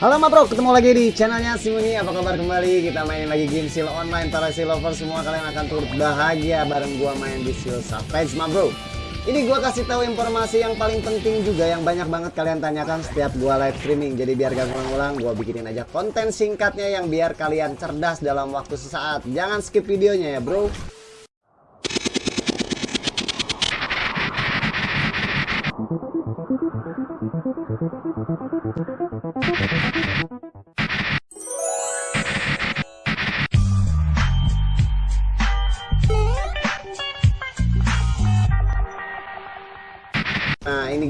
Halo ma bro, ketemu lagi di channelnya Simuni Apa kabar kembali? Kita main lagi game Seal Online Para Seal Lover semua kalian akan turut bahagia Bareng gua main di Seal Savage ma bro. Ini gua kasih tahu informasi yang paling penting juga Yang banyak banget kalian tanyakan setiap gua live streaming. Jadi biar gak ngulang-ngulang Gua bikinin aja konten singkatnya Yang biar kalian cerdas dalam waktu sesaat. Jangan skip videonya ya bro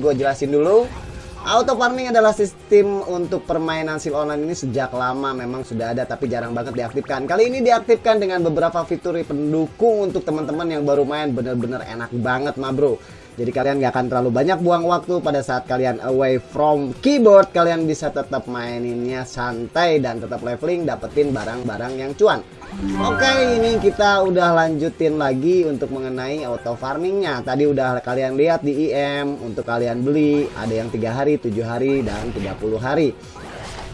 gue jelasin dulu Auto farming adalah sistem untuk permainan sil online ini sejak lama memang sudah ada tapi jarang banget diaktifkan. Kali ini diaktifkan dengan beberapa fitur pendukung untuk teman-teman yang baru main bener-bener enak banget ma bro. Jadi kalian gak akan terlalu banyak buang waktu pada saat kalian away from keyboard. Kalian bisa tetap maininnya santai dan tetap leveling dapetin barang-barang yang cuan. Oke ini kita udah lanjutin lagi untuk mengenai auto farmingnya. Tadi udah kalian lihat di IM untuk kalian beli ada yang tiga hari, tujuh hari, dan 30 hari.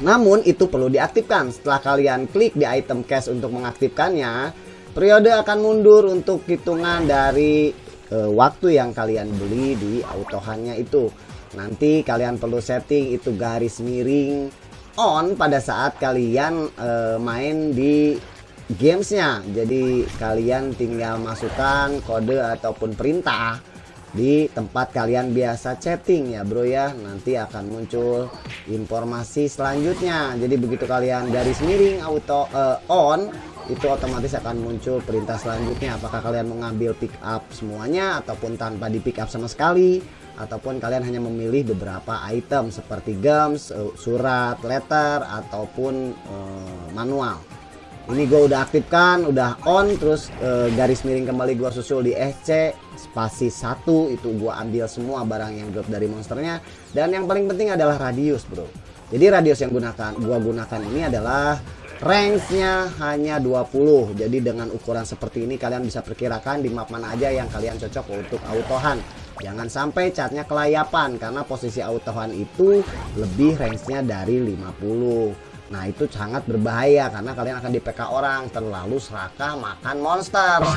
Namun itu perlu diaktifkan setelah kalian klik di item cash untuk mengaktifkannya. Periode akan mundur untuk hitungan dari uh, waktu yang kalian beli di autohannya itu. Nanti kalian perlu setting itu garis miring on pada saat kalian uh, main di gamesnya. Jadi kalian tinggal masukkan kode ataupun perintah di tempat kalian biasa chatting ya bro ya. Nanti akan muncul informasi selanjutnya. Jadi begitu kalian garis miring auto uh, on itu otomatis akan muncul perintah selanjutnya. Apakah kalian mengambil pick up semuanya ataupun tanpa di pick up sama sekali? Ataupun kalian hanya memilih beberapa item seperti gems, eh, surat, letter ataupun uh, manual. Ini gue udah aktifkan udah on terus uh, garis miring kembali gue susul di SC spasi satu itu gue ambil semua barang yang drop dari monsternya. Dan yang paling penting adalah radius bro. Jadi radius yang gunakan gua gunakan ini adalah range-nya hanya 20 jadi dengan ukuran seperti ini kalian bisa perkirakan di map mana aja yang kalian cocok untuk autohan. Jangan sampai catnya kelayapan karena posisi autohan itu lebih range-nya dari 50 nah itu sangat berbahaya karena kalian akan di PK orang terlalu serakah makan monster.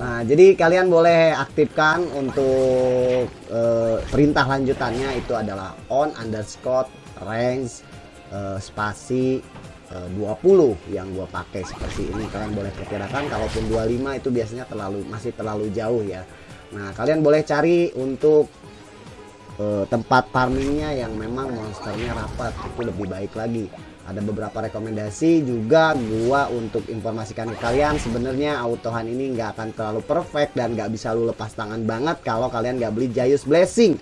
Nah jadi kalian boleh aktifkan untuk uh, perintah lanjutannya itu adalah on underscore range uh, spasi 20 eh, yang gua pakai seperti ini. Kalian boleh perkirakan kalaupun 25 itu biasanya terlalu masih terlalu jauh ya. Nah kalian boleh cari untuk uh, tempat farmingnya yang memang monsternya rapat. Itu lebih baik lagi. Ada beberapa rekomendasi juga gua untuk informasikan ke kalian. Sebenarnya autohan ini nggak akan terlalu perfect dan nggak bisa lu lepas tangan banget kalau kalian nggak beli Jayus Blessing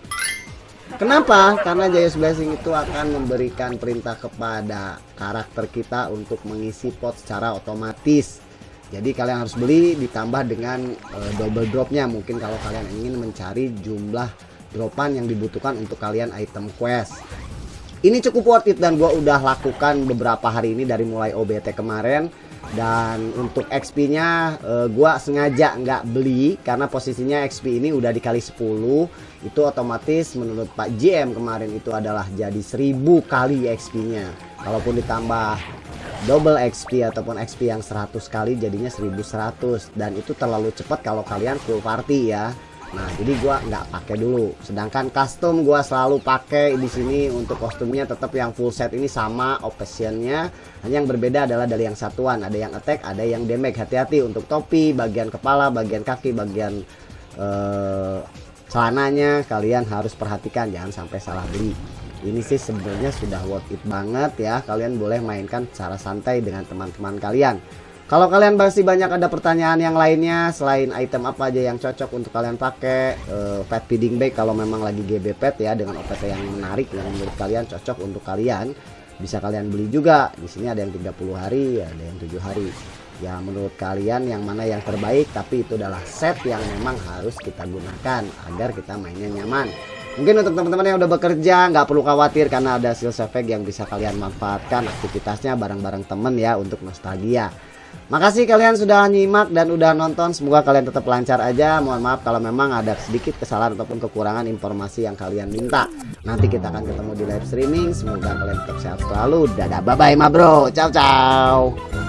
Kenapa? Karena Jayus Blessing itu akan memberikan perintah kepada karakter kita untuk mengisi pot secara otomatis. Jadi kalian harus beli ditambah dengan uh, double dropnya. Mungkin kalau kalian ingin mencari jumlah dropan yang dibutuhkan untuk kalian item quest. Ini cukup worth it dan gue udah lakukan beberapa hari ini dari mulai OBT kemarin dan untuk XP nya uh, gua sengaja nggak beli karena posisinya XP ini udah dikali 10 itu otomatis menurut Pak JM kemarin itu adalah jadi 1000 kali XP nya. Kalaupun ditambah double XP ataupun XP yang 100 kali jadinya 1100 dan itu terlalu cepat kalau kalian full party ya Nah, jadi gua nggak pakai dulu. Sedangkan custom gua selalu pakai di sini untuk kostumnya tetap yang full set ini sama optionnya. Hanya yang berbeda adalah dari yang satuan, ada yang attack, ada yang damage. Hati-hati untuk topi, bagian kepala, bagian kaki, bagian uh, celananya kalian harus perhatikan jangan sampai salah beli. Ini sih sebenarnya sudah worth it banget ya. Kalian boleh mainkan secara santai dengan teman-teman kalian. Kalau kalian masih banyak ada pertanyaan yang lainnya selain item apa aja yang cocok untuk kalian pakai uh, pet feeding bag kalau memang lagi GB pet ya dengan OPT yang menarik yang menurut kalian cocok untuk kalian bisa kalian beli juga. Di sini ada yang 30 hari, ada yang 7 hari. Ya menurut kalian yang mana yang terbaik tapi itu adalah set yang memang harus kita gunakan agar kita mainnya nyaman. Mungkin untuk teman-teman yang udah bekerja nggak perlu khawatir karena ada sales effect yang bisa kalian manfaatkan aktivitasnya bareng-bareng temen ya untuk nostalgia. Makasih kalian sudah nyimak dan udah nonton. Semoga kalian tetap lancar aja. Mohon maaf kalau memang ada sedikit kesalahan ataupun kekurangan informasi yang kalian minta. Nanti kita akan ketemu di live streaming. Semoga kalian tetap sehat selalu. Dadah, bye bye, ma bro. Ciao, ciao.